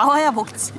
나와야 먹지.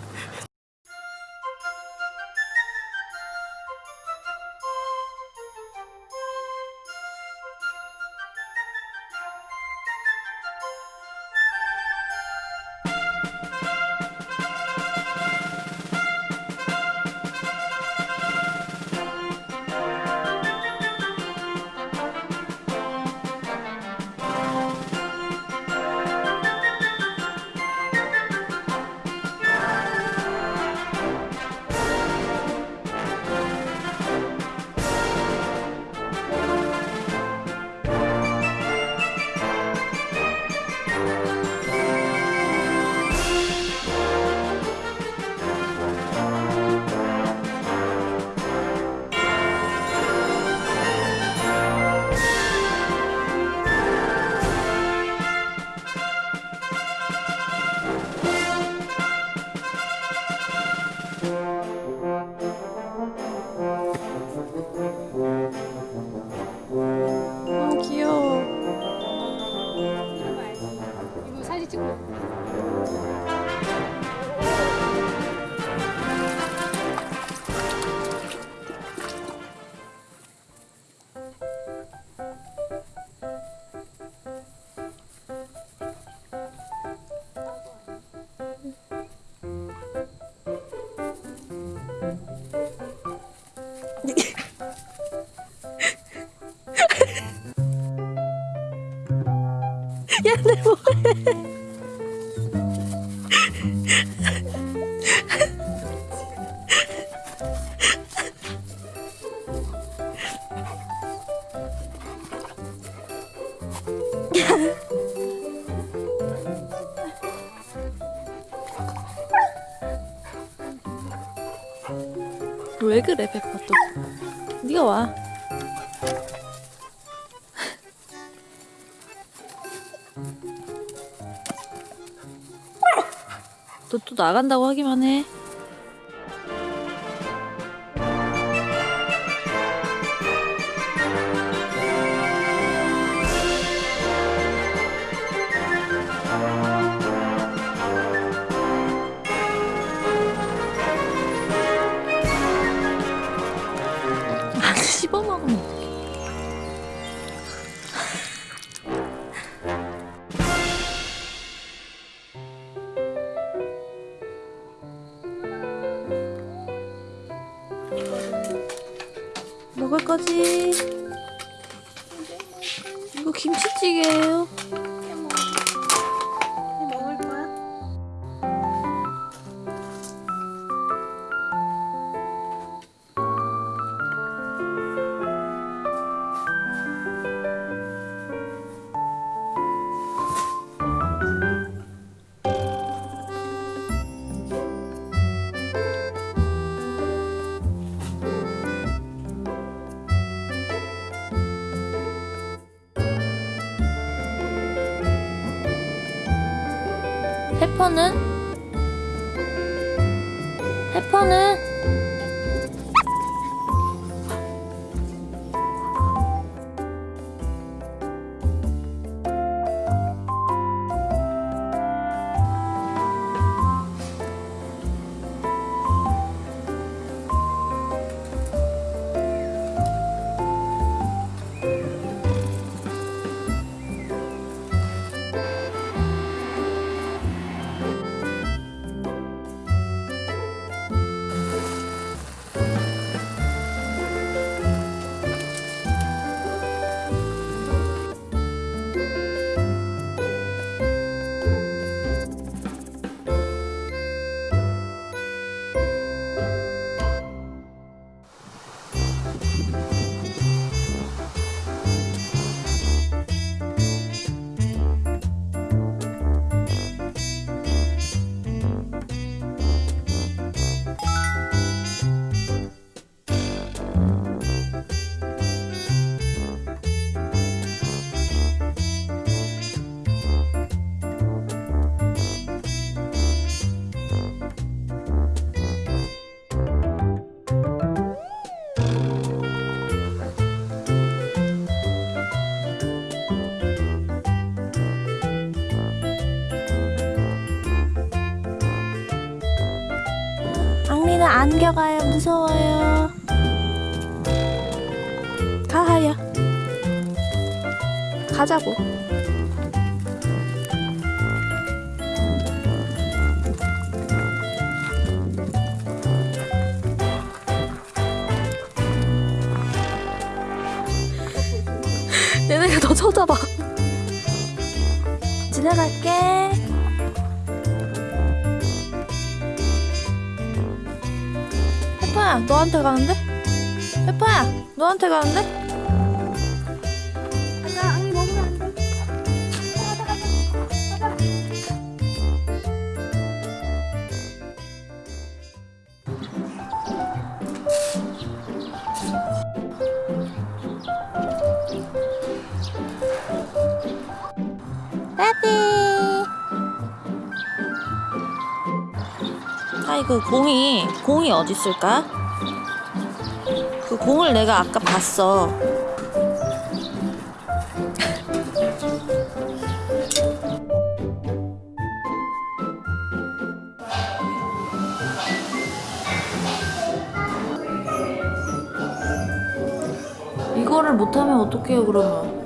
찍고 야 내 뭐해? 왜 그래 페퍼 또? 네가 와. 너 또 나간다고 하기만 해. 거지? 이거 김치찌개예요. 페퍼는? 페퍼는? 리는 안겨가요. 무서워요. 가하야 가자고. 얘네가 더 쳐다봐. 지나갈게 페퍼야 너한테 가는데? 페퍼야 너한테 가는데? 그 공이 공이 어디 있을까? 그 공을 내가 아까 봤어 이거를 못하면 어떡해요 그러면